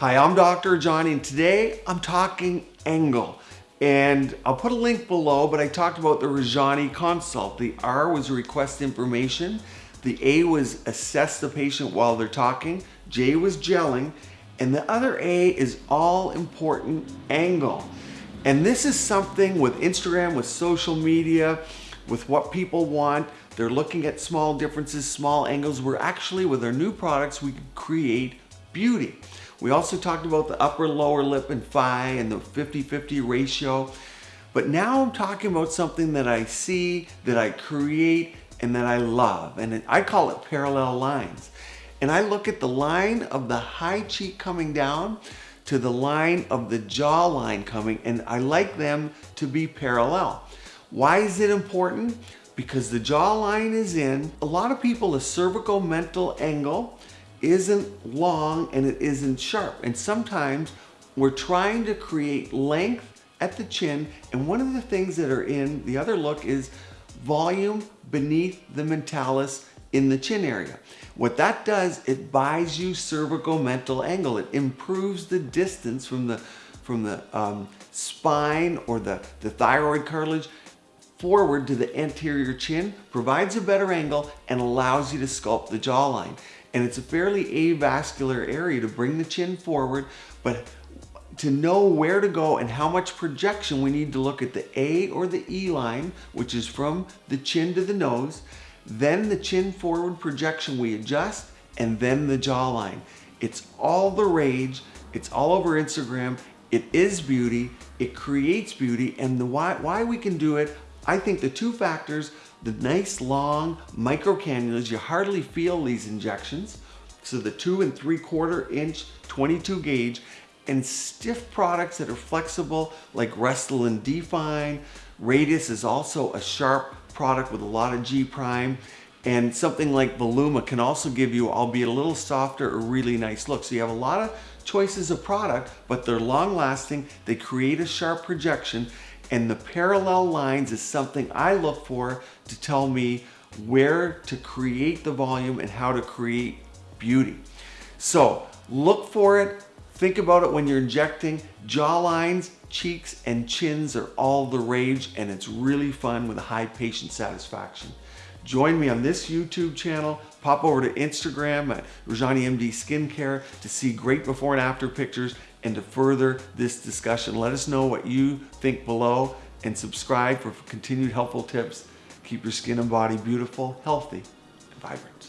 Hi, I'm Dr. Johnny and today I'm talking angle. And I'll put a link below, but I talked about the Rajani consult. The R was request information. The A was assess the patient while they're talking. J was gelling. And the other A is all important angle. And this is something with Instagram, with social media, with what people want. They're looking at small differences, small angles. We're actually, with our new products, we can create beauty. We also talked about the upper lower lip and thigh and the 50-50 ratio. But now I'm talking about something that I see, that I create, and that I love. And I call it parallel lines. And I look at the line of the high cheek coming down to the line of the jawline coming, and I like them to be parallel. Why is it important? Because the jawline is in. A lot of people, a cervicomental angle isn't long and it isn't sharp. And sometimes we're trying to create length at the chin. And one of the things that are in the other look is volume beneath the mentalis in the chin area. What that does, it buys you cervicomental angle. It improves the distance from the, from the um, spine or the, the thyroid cartilage forward to the anterior chin, provides a better angle, and allows you to sculpt the jawline. And it's a fairly avascular area to bring the chin forward, but to know where to go and how much projection we need to look at the A or the E line, which is from the chin to the nose, then the chin forward projection we adjust, and then the jawline. It's all the rage. It's all over Instagram. It is beauty. It creates beauty. And the why, why we can do it, I think the two factors, the nice long micro cannulas, you hardly feel these injections. So the two and three quarter inch 22 gauge and stiff products that are flexible like Restylane Defyne. Radiesse is also a sharp product with a lot of G prime. And something like Voluma can also give you, albeit a little softer, a really nice look. So you have a lot of choices of product, but they're long lasting. They create a sharp projection and the parallel lines is something I look for to tell me where to create the volume and how to create beauty. So look for it, think about it when you're injecting. Jawlines, cheeks, and chins are all the rage and it's really fun with a high patient satisfaction. Join me on this YouTube channel. Pop over to Instagram at Rajani MD Skincare to see great before and after pictures and to further this discussion. Let us know what you think below and subscribe for continued helpful tips. Keep your skin and body beautiful, healthy, and vibrant.